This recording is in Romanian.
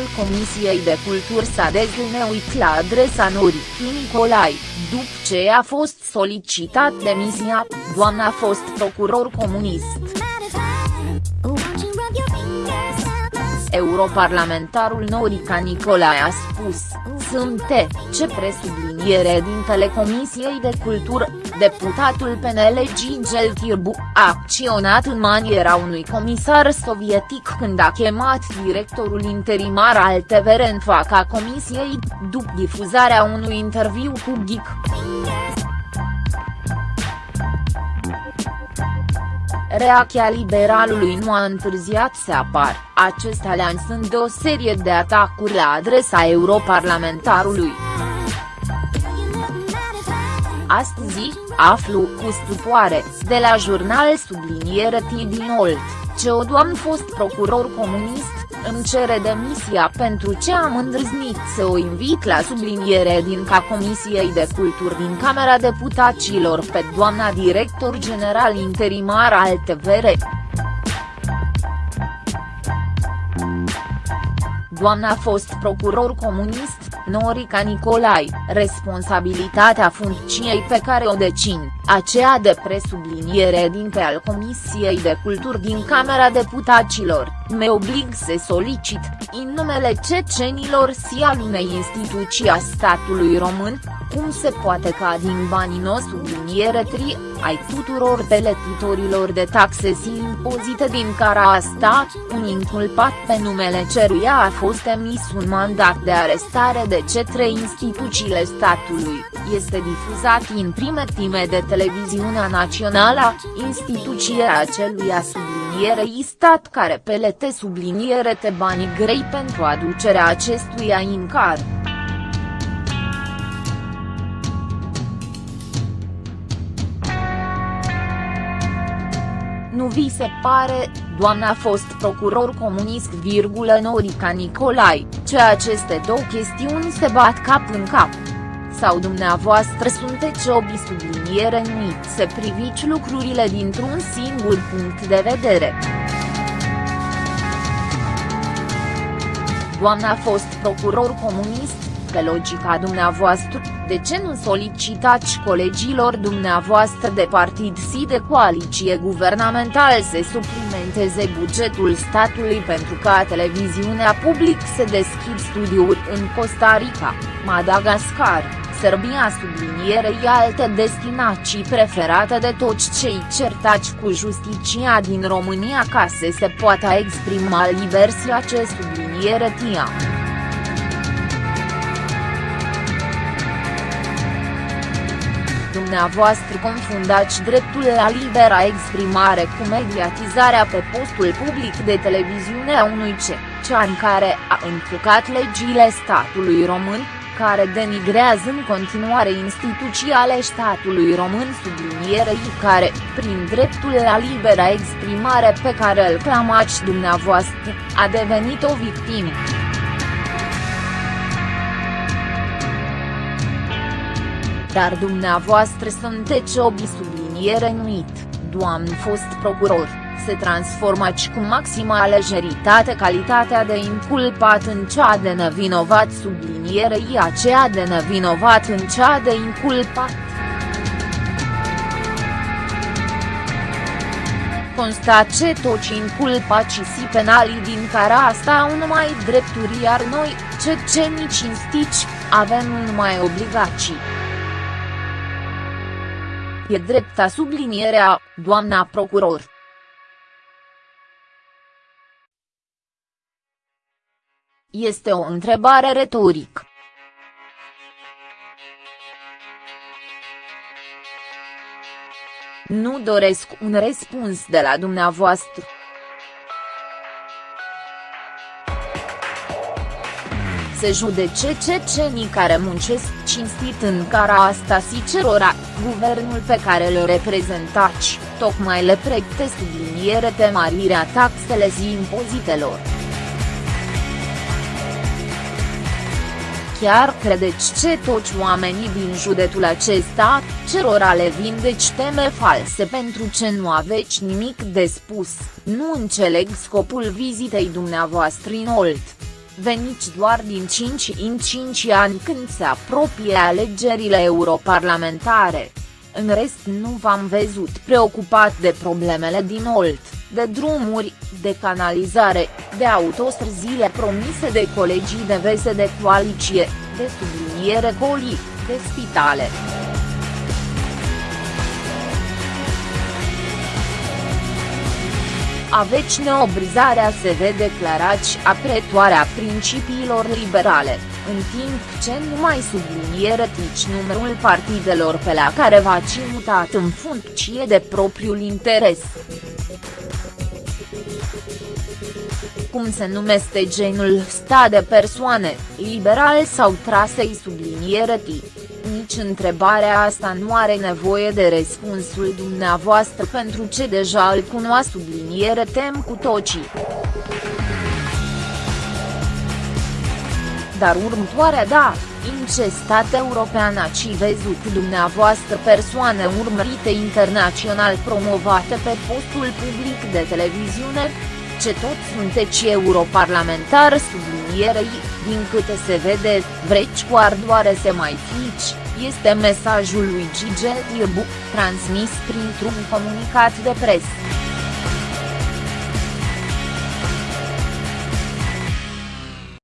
Plenul Comisiei de Cultură s-a dezlneuit la adresa Noricii Nicolai, după ce a fost solicitat demisia, doamna a fost procuror comunist. Europarlamentarul Norica Nicolae a spus, sunt ce presubliniere din Telecomisiei de Cultură, deputatul PNL Gigel Tirbu, a acționat în maniera unui comisar sovietic când a chemat directorul interimar al TVR în fața comisiei, după difuzarea unui interviu cu Reacția liberalului nu a întârziat să apar, acesta lansând o serie de atacuri la adresa europarlamentarului. Astăzi, aflu cu stupoare, de la jurnal subliniere din Olt, ce o doamnă fost procuror comunist, îmi cere demisia pentru ce am îndrăznit să o invit la subliniere din ca Comisiei de Culturi din Camera Deputaților pe doamna director general interimar al TVR. Doamna a fost procuror comunist, Norica Nicolai, responsabilitatea funcției pe care o decin, aceea de presubliniere din pe al Comisiei de Culturi din Camera Deputaților, me oblig să solicit, în numele cecenilor si al unei instituții a statului român, cum se poate ca din banii nostru subliniere tri, ai tuturor peletitorilor de taxe și impozite din cara asta, un inculpat pe numele ceruia a fost emis un mandat de arestare de cetre instituțiile statului, este difuzat în prime time de televiziunea națională, instituția aceluia sublinierei stat care pelete subliniere te banii grei pentru aducerea acestuia în car. Nu vi se pare, doamna a fost procuror comunist virgulă Norica Nicolai, ce aceste două chestiuni se bat cap în cap? Sau dumneavoastră sunteți obi subliniere numit să priviți lucrurile dintr-un singur punct de vedere? Doamna a fost procuror comunist, pe logica dumneavoastră, de ce nu solicitați colegilor dumneavoastră de partid și de coaliție guvernamental să suplimenteze bugetul statului pentru ca televiziunea public să deschid studiuri în Costa Rica, Madagascar, Serbia sublinierei alte destinații preferate de toți cei certați cu justiția din România ca să se poată exprima liber ce subliniere tia. Dumneavoastră confundați dreptul la libera exprimare cu mediatizarea pe postul public de televiziune a unui ce, în care a încălcat legile statului român, care denigrează în continuare instituții ale statului român sublinierei care, prin dreptul la libera exprimare pe care îl clamați dumneavoastră, a devenit o victimă. Dar dumneavoastră sunteți obi subliniere nuit, doamn fost procuror, se transformați cu maxima lejeritate calitatea de inculpat în cea de nevinovat sublinierei aceea de nevinovat în cea de inculpat. constat ce toți inculpații și penalii din cara asta au numai drepturi iar noi, cecenii cinstici, avem numai obligații. E drepta sublinierea, doamna procuror. Este o întrebare retorică. Nu doresc un răspuns de la dumneavoastră. Se judece cecenii care muncesc cinstit în cara asta și cerora, guvernul pe care îl reprezentați, tocmai le pregte subliniere pe marirea taxele și impozitelor. Chiar credeți ce toți oamenii din județul acesta, cerora le vindeci teme false pentru ce nu aveți nimic de spus, nu înțeleg scopul vizitei dumneavoastră în Olt veniți doar din 5 în 5 ani când se apropie alegerile europarlamentare. În rest nu v-am văzut preocupat de problemele din Olt, de drumuri, de canalizare, de autostrăzile promise de colegii de vese de coaliție, de subliniere colii, de spitale. Aveți neobrizarea să vă declarați apretoarea principiilor liberale, în timp ce nu mai subliniere tici numărul partidelor pe la care v-ați mutat în funcție de propriul interes. Cum se numește genul sta de persoane, liberal sau trasei subliniere ti? Nici întrebarea asta nu are nevoie de răspunsul dumneavoastră pentru ce deja îl cunoa subliniere tem cu tocii. Dar următoarea da, în ce stat european ați văzut dumneavoastră persoane urmărite internațional promovate pe postul public de televiziune? Ce toți sunteți europarlamentar sublinierei, din câte se vede, vreți cu ardoare să mai fici, este mesajul lui Gigi Ierbu, transmis printr-un comunicat de presă.